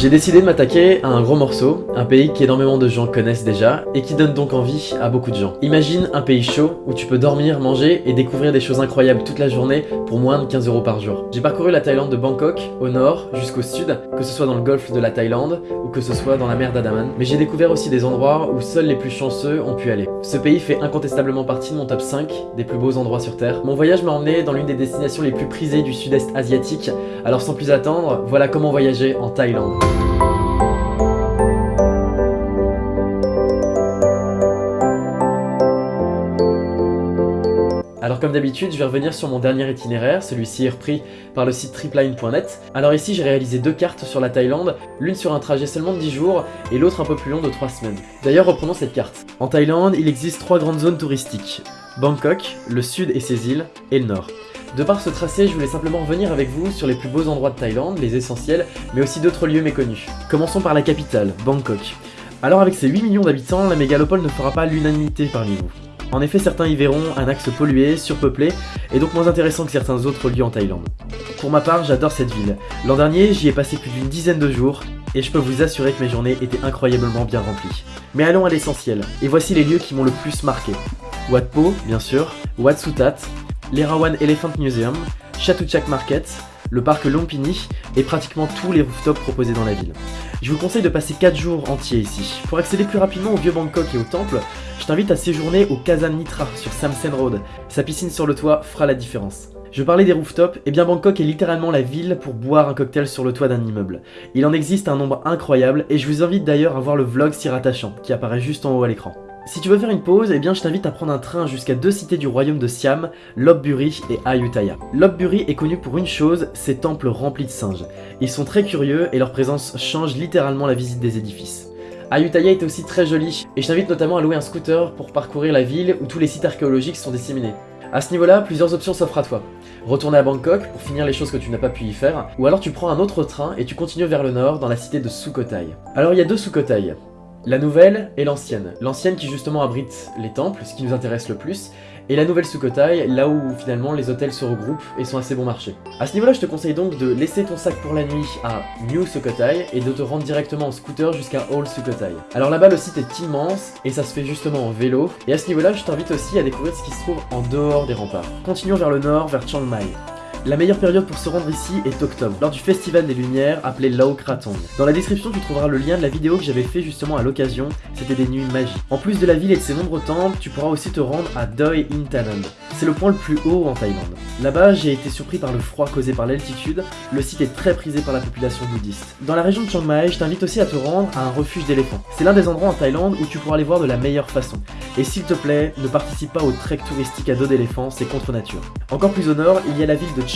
J'ai décidé de m'attaquer à un gros morceau, un pays qu'énormément de gens connaissent déjà, et qui donne donc envie à beaucoup de gens. Imagine un pays chaud, où tu peux dormir, manger et découvrir des choses incroyables toute la journée pour moins de 15 euros par jour. J'ai parcouru la Thaïlande de Bangkok, au nord, jusqu'au sud, que ce soit dans le golfe de la Thaïlande, ou que ce soit dans la mer d'Adaman, mais j'ai découvert aussi des endroits où seuls les plus chanceux ont pu aller. Ce pays fait incontestablement partie de mon top 5 des plus beaux endroits sur Terre. Mon voyage m'a emmené dans l'une des destinations les plus prisées du sud-est asiatique, alors sans plus attendre, voilà comment voyager en Thaïlande. Comme d'habitude, je vais revenir sur mon dernier itinéraire, celui-ci est repris par le site tripline.net. Alors ici, j'ai réalisé deux cartes sur la Thaïlande, l'une sur un trajet seulement de 10 jours et l'autre un peu plus long de 3 semaines. D'ailleurs, reprenons cette carte. En Thaïlande, il existe trois grandes zones touristiques. Bangkok, le sud et ses îles, et le nord. De par ce tracé, je voulais simplement revenir avec vous sur les plus beaux endroits de Thaïlande, les essentiels, mais aussi d'autres lieux méconnus. Commençons par la capitale, Bangkok. Alors avec ses 8 millions d'habitants, la mégalopole ne fera pas l'unanimité parmi vous. En effet, certains y verront un axe pollué, surpeuplé, et donc moins intéressant que certains autres lieux en Thaïlande. Pour ma part, j'adore cette ville. L'an dernier, j'y ai passé plus d'une dizaine de jours, et je peux vous assurer que mes journées étaient incroyablement bien remplies. Mais allons à l'essentiel, et voici les lieux qui m'ont le plus marqué. Wat Po, bien sûr, Wat Sutat, l'Erawan Elephant Museum, Chatuchak Market, le parc Lompini et pratiquement tous les rooftops proposés dans la ville. Je vous conseille de passer 4 jours entiers ici. Pour accéder plus rapidement au vieux Bangkok et au temple, je t'invite à séjourner au Kazan Nitra sur Samsen Road. Sa piscine sur le toit fera la différence. Je parlais des rooftops, et eh bien Bangkok est littéralement la ville pour boire un cocktail sur le toit d'un immeuble. Il en existe un nombre incroyable et je vous invite d'ailleurs à voir le vlog s'y rattachant, qui apparaît juste en haut à l'écran. Si tu veux faire une pause, eh bien je t'invite à prendre un train jusqu'à deux cités du royaume de Siam, Lopburi et Ayutthaya. Lopburi est connu pour une chose, ses temples remplis de singes. Ils sont très curieux et leur présence change littéralement la visite des édifices. Ayutthaya est aussi très joli, et je t'invite notamment à louer un scooter pour parcourir la ville où tous les sites archéologiques sont disséminés. A ce niveau-là, plusieurs options s'offrent à toi. Retourner à Bangkok pour finir les choses que tu n'as pas pu y faire, ou alors tu prends un autre train et tu continues vers le nord dans la cité de Sukhothai. Alors il y a deux Sukhothai, la nouvelle et l'ancienne. L'ancienne qui justement abrite les temples, ce qui nous intéresse le plus, et la nouvelle Sukhothai, là où finalement les hôtels se regroupent et sont assez bon marché. A ce niveau-là, je te conseille donc de laisser ton sac pour la nuit à New Sukhothai et de te rendre directement en scooter jusqu'à Old Sukhothai. Alors là-bas, le site est immense et ça se fait justement en vélo. Et à ce niveau-là, je t'invite aussi à découvrir ce qui se trouve en dehors des remparts. Continuons vers le nord, vers Chiang Mai. La meilleure période pour se rendre ici est octobre, lors du Festival des Lumières appelé Lao Kratong. Dans la description, tu trouveras le lien de la vidéo que j'avais fait justement à l'occasion, c'était des nuits magiques. En plus de la ville et de ses nombreux temples, tu pourras aussi te rendre à Doi Intanon. C'est le point le plus haut en Thaïlande. Là-bas, j'ai été surpris par le froid causé par l'altitude, le site est très prisé par la population bouddhiste. Dans la région de Chiang Mai, je t'invite aussi à te rendre à un refuge d'éléphants. C'est l'un des endroits en Thaïlande où tu pourras les voir de la meilleure façon. Et s'il te plaît, ne participe pas au trek touristique à dos d'éléphants, c'est contre nature. Encore plus au nord, il y a la ville de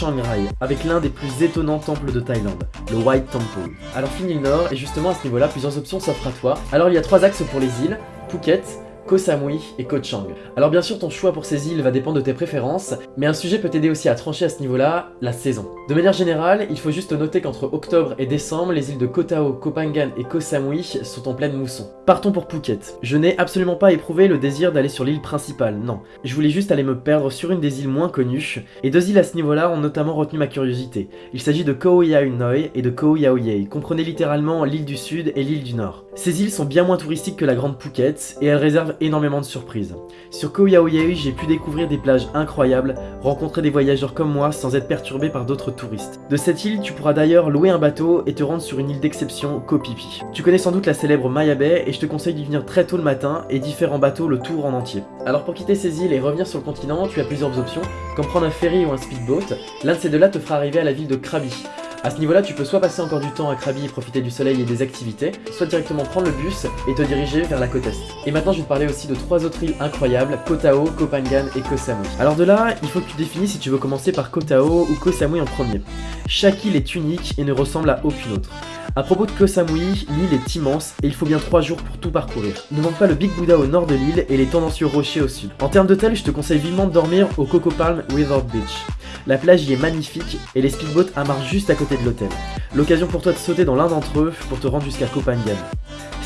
Avec l'un des plus étonnants temples de Thaïlande, le White Temple. Alors fini le nord, et justement à ce niveau-là, plusieurs options s'offrent à toi. Alors il y a trois axes pour les îles, Phuket, Koh Samui et Koh Chang. Alors bien sûr ton choix pour ces îles va dépendre de tes préférences, mais un sujet peut t'aider aussi à trancher à ce niveau-là, la saison. De manière générale, il faut juste noter qu'entre octobre et décembre, les îles de Koh Tao, Koh et Koh Samui sont en pleine mousson. Partons pour Phuket. Je n'ai absolument pas éprouvé le désir d'aller sur l'île principale, non. Je voulais juste aller me perdre sur une des îles moins connues, et deux îles à ce niveau-là ont notamment retenu ma curiosité. Il s'agit de Koh Yao Noi et de Koh Yao Ye, comprenez littéralement l'île du sud et l'île du nord. Ces îles sont bien moins touristiques que la grande Phuket, et elles réservent énormément de surprises. Sur Koh j'ai pu découvrir des plages incroyables, rencontrer des voyageurs comme moi sans être perturbé par d'autres touristes. De cette île, tu pourras d'ailleurs louer un bateau et te rendre sur une île d'exception, Koh Pipi. Tu connais sans doute la célèbre Maya Bay et je te conseille d'y venir très tôt le matin et d'y faire en bateau le tour en entier. Alors pour quitter ces îles et revenir sur le continent, tu as plusieurs options, comme prendre un ferry ou un speedboat. L'un de ces deux-là te fera arriver à la ville de Krabi. À ce niveau-là, tu peux soit passer encore du temps à Krabi et profiter du soleil et des activités, soit directement prendre le bus et te diriger vers la côte est. Et maintenant, je vais te parler aussi de trois autres îles incroyables, Koh Tao, Koh Phangan et Koh Samui. Alors de là, il faut que tu définisses si tu veux commencer par Koh Tao ou Koh Samui en premier. Chaque île est unique et ne ressemble à aucune autre. A propos de Koh Samui, l'île est immense et il faut bien 3 jours pour tout parcourir. Ne manque pas le Big Buddha au nord de l'île et les tendancieux rochers au sud. En termes d'hôtel, je te conseille vivement de dormir au Coco Palm Resort Beach. La plage y est magnifique et les speedboats amarrent juste à côté de l'hôtel. L'occasion pour toi de sauter dans l'un d'entre eux pour te rendre jusqu'à Phangan.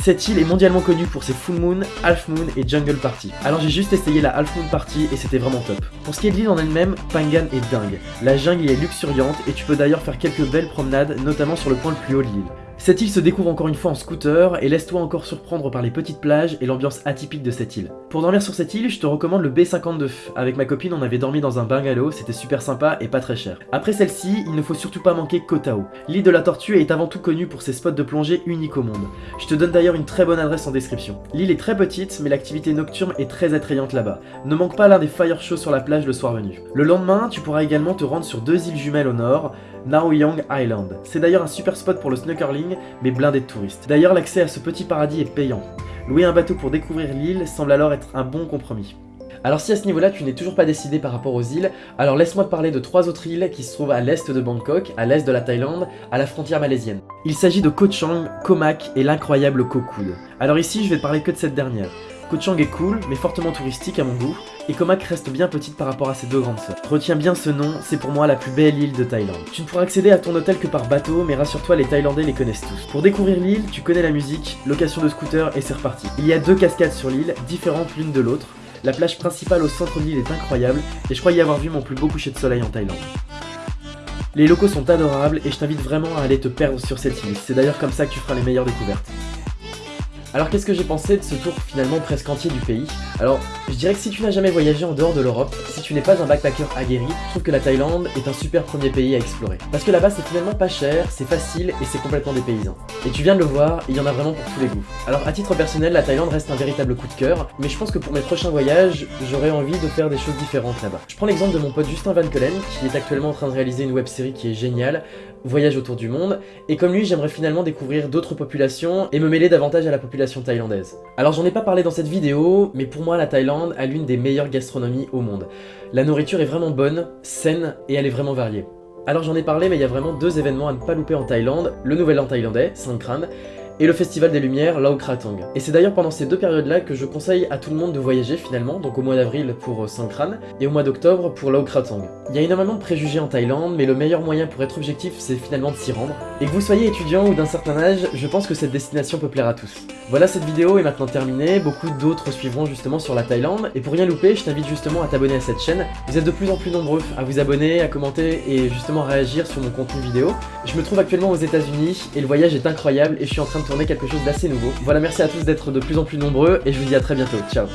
Cette île est mondialement connue pour ses full moon, half moon et jungle party. Alors j'ai juste essayé la half moon party et c'était vraiment top. Pour ce qui est de l'île en elle-même, Phangan est dingue. La jungle y est luxuriante et tu peux d'ailleurs faire quelques belles promenades, notamment sur le point le plus haut de l'île. Cette île se découvre encore une fois en scooter et laisse-toi encore surprendre par les petites plages et l'ambiance atypique de cette île. Pour dormir sur cette île, je te recommande le B52. Avec ma copine, on avait dormi dans un bungalow, c'était super sympa et pas très cher. Après celle-ci, il ne faut surtout pas manquer Koh Tao. L'île de la Tortue est avant tout connue pour ses spots de plongée uniques au monde. Je te donne d'ailleurs une très bonne adresse en description. L'île est très petite, mais l'activité nocturne est très attrayante là-bas. Ne manque pas l'un des fire shows sur la plage le soir venu. Le lendemain, tu pourras également te rendre sur deux îles jumelles au nord, Naoyang Island. C'est d'ailleurs un super spot pour le snorkeling, mais blindé de touristes. D'ailleurs, l'accès à ce petit paradis est payant. Louer un bateau pour découvrir l'île semble alors être un bon compromis. Alors si à ce niveau-là tu n'es toujours pas décidé par rapport aux îles, alors laisse-moi te parler de trois autres îles qui se trouvent à l'est de Bangkok, à l'est de la Thaïlande, à la frontière malaisienne. Il s'agit de Koh Chang, Koh Mak et l'incroyable Koh. Alors ici je vais te parler que de cette dernière. Koh Chang est cool, mais fortement touristique à mon goût, et Koh Mak reste bien petite par rapport à ses deux grandes sœurs. Retiens bien ce nom, c'est pour moi la plus belle île de Thaïlande. Tu ne pourras accéder à ton hôtel que par bateau, mais rassure-toi, les Thaïlandais les connaissent tous. Pour découvrir l'île, tu connais la musique, location de scooter et c'est reparti. Il y a deux cascades sur l'île, différentes l'une de l'autre. La plage principale au centre de l'île est incroyable, et je crois y avoir vu mon plus beau coucher de soleil en Thaïlande. Les locaux sont adorables et je t'invite vraiment à aller te perdre sur cette île, c'est d'ailleurs comme ça que tu feras les meilleures découvertes. Alors qu'est-ce que j'ai pensé de ce tour finalement presque entier du pays? Alors, je dirais que si tu n'as jamais voyagé en dehors de l'Europe, si tu n'es pas un backpacker aguerri, je trouve que la Thaïlande est un super premier pays à explorer. Parce que là-bas c'est finalement pas cher, c'est facile et c'est complètement dépaysant. Et tu viens de le voir, il y en a vraiment pour tous les goûts. Alors à titre personnel, la Thaïlande reste un véritable coup de cœur, mais je pense que pour mes prochains voyages, j'aurais envie de faire des choses différentes là-bas. Je prends l'exemple de mon pote Justin Van Kelen, qui est actuellement en train de réaliser une web série qui est géniale, Voyage autour du monde, et comme lui j'aimerais finalement découvrir d'autres populations et me mêler davantage à la population thaïlandaise. Alors j'en ai pas parlé dans cette vidéo, mais pour moi la Thaïlande a l'une des meilleures gastronomies au monde. La nourriture est vraiment bonne, saine et elle est vraiment variée. Alors j'en ai parlé mais il y a vraiment deux événements à ne pas louper en Thaïlande, le Nouvel An thaïlandais, Sangkran, et le Festival des Lumières, Lao Kratang. Et c'est d'ailleurs pendant ces deux périodes-là que je conseille à tout le monde de voyager finalement, donc au mois d'avril pour euh, Sangkran et au mois d'octobre pour Lao Kratang. Il y a énormément de préjugés en Thaïlande, mais le meilleur moyen pour être objectif, c'est finalement de s'y rendre. Et que vous soyez étudiant ou d'un certain âge, je pense que cette destination peut plaire à tous. Voilà, cette vidéo est maintenant terminée, beaucoup d'autres suivront justement sur la Thaïlande, et pour rien louper, je t'invite justement à t'abonner à cette chaîne. Vous êtes de plus en plus nombreux à vous abonner, à commenter et justement à réagir sur mon contenu vidéo. Je me trouve actuellement aux états unis et le voyage est incroyable et je suis en train de tourner quelque chose d'assez nouveau. Voilà, merci à tous d'être de plus en plus nombreux et je vous dis à très bientôt. Ciao